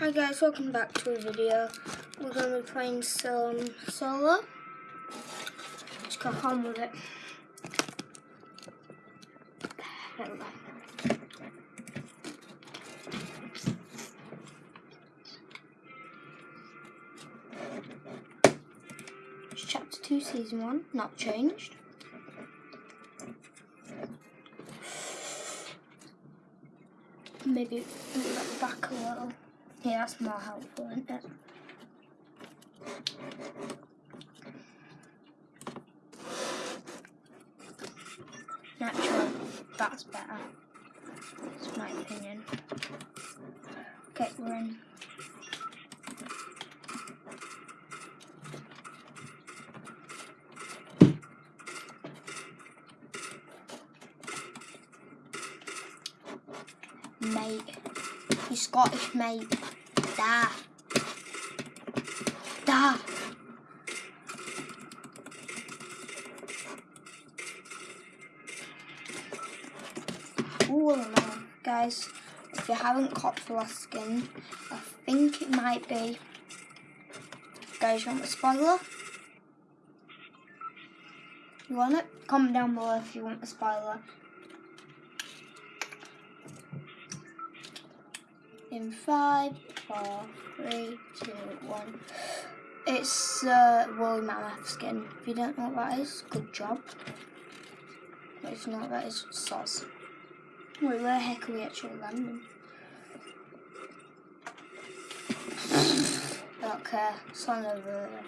Hi guys, welcome back to a video. We're going to be playing some solo. Let's crack on with it. It's chapter 2, season 1, not changed. Maybe back a little. Yeah, that's more helpful, isn't it? Natural, that's better. That's my opinion. Okay, we're in. Mate. You Scottish mate. Da. Da. Man. Guys, if you haven't copped the last skin, I think it might be. Guys, you want the spoiler? You want it? Comment down below if you want the spoiler. In five, four, three, two, one. It's uh, woolly mammoth skin. If you don't know what that is, good job. But if you know that is, sauce. Wait, where the heck are we actually landing? I don't care. It's on over there.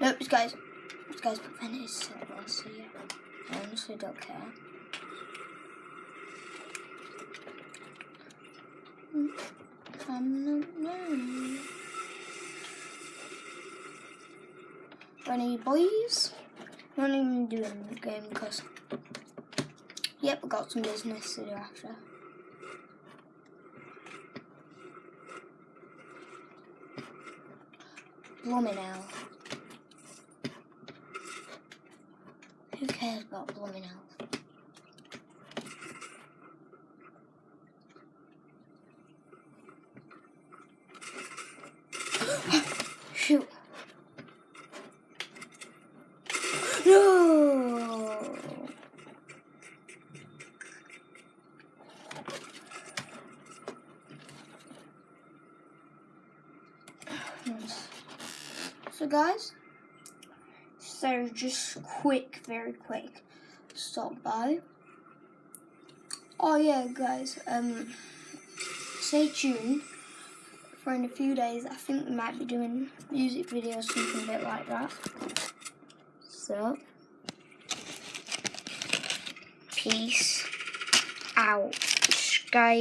Nope, this guy's, this guy's prevent is so. I honestly don't care. Any boys? Not even doing the game because yep, I got some business to do after. Blooming hell. Who cares about blooming hell? So guys, so just quick, very quick, stop by. Oh yeah, guys, um, stay tuned for in a few days. I think we might be doing music videos, something a bit like that. So, peace out, guys.